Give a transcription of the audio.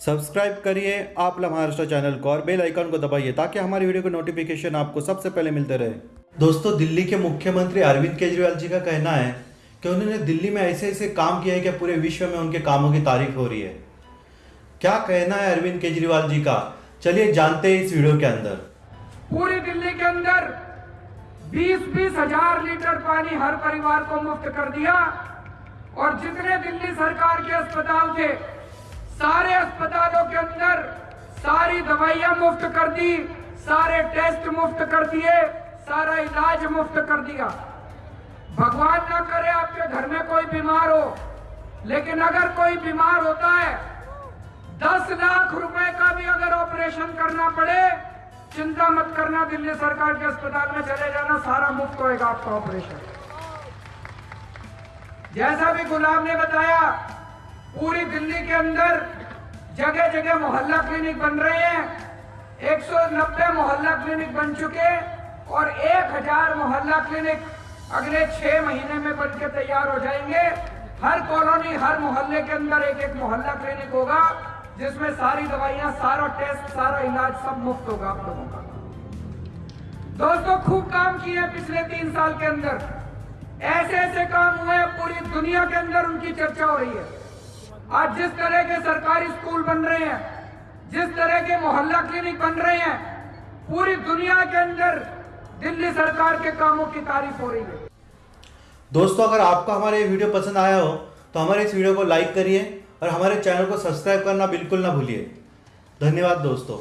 Subscribe करिए आप Maharashtra channel को और बेल आइकन को दबाइए ताकि हमारी वीडियो की नोटिफिकेशन आपको सबसे पहले मिलते रहे। दोस्तों दिल्ली के मुख्यमंत्री अरविंद केजरीवाल जी का कहना है कि उन्होंने दिल्ली में ऐसे ऐसे काम किया है कि पूरे विश्व में उनके कामों की तारीफ़ हो रही है। क्या कहना है अरविंद केजरीवाल जी का? चलिए जानते हैं इस वीडियो के अंदर। पूरी दिल्ली के अंदर बीस बीस हज़ार लीटर पानी हर परिवार को मुफ़्त कर दिया और जितने दिल्ली सरकार के अस्पताल थे सारे अस्पतालों के अंदर सारी दवाइयाँ मुफ़्त कर दी, सारे टेस्ट मुफ़्त कर दिए, सारा इलाज मुफ़्त कर दिया। भगवान ना करे आपके घर में कोई बीमार हो, लेकिन अगर कोई बीमार होता है, दस लाख रुपए का भी अगर ऑपरेशन करना पड़े, चिंता मत करना, दिल्ली सरकार के अस्पताल में चले जाना, सारा मुफ़्त होएगा आपका ऑपरेशन। जैसा भी गुलाम ने बताया पूरी दिल्ली के अंदर जगह जगह मोहल्ला क्लिनिक बन रहे हैं। 190 मोहल्ला क्लिनिक बन चुके और 1000 मोहल्ला क्लिनिक अगले छह महीने में बन के तैयार हो जाएँगे। हर कॉलोनी, हर मोहल्ले के अंदर एक एक मोहल्ला क्लिनिक होगा, जिसमें सारी दवाइयाँ, सारा टेस्ट, सारा इलाज सब मुफ़्त होगा आप लोगों का। दोस्तों, खूब काम किए पिछले तीन साल के अंदर। ऐसे ऐसे काम हुए पूरी दुनिया के अंदर उनकी चर्चा हो रही है। आज जिस तरह के सरकारी स्कूल बन रहे हैं, जिस तरह के मोहल्ला क्लिनिक बन रहे हैं, पूरी दुनिया के अंदर दिल्ली सरकार के कामों की तारीफ़ हो रही है। दोस्तों, अगर आपको हमारे ये वीडियो पसंद आया हो तो हमारे इस वीडियो को लाइक करिए और हमारे चैनल को सब्सक्राइब करना बिल्कुल ना भूलिए। धन्यवाद दोस्तों।